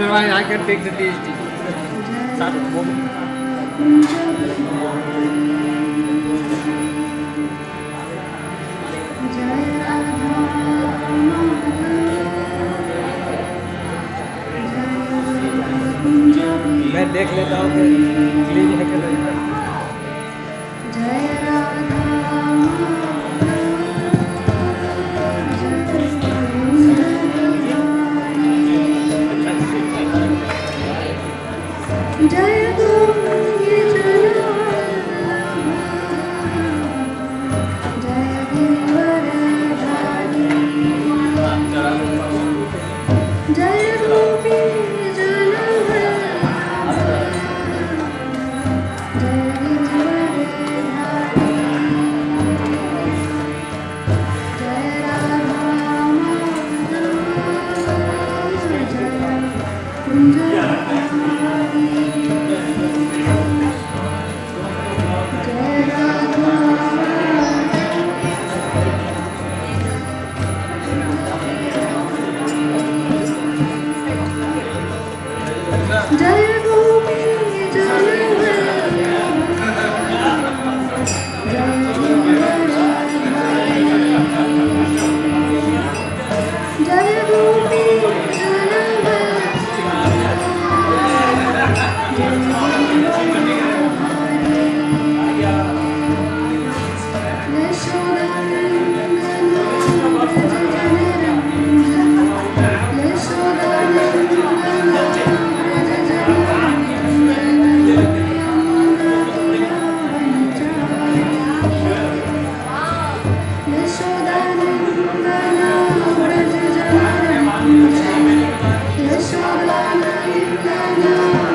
Otherwise, I can take the PhD. Start मैं देख लेता हूँ कि क्लीन है कि नहीं Ya Yashodanandana Yashodanandana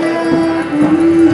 Yeah.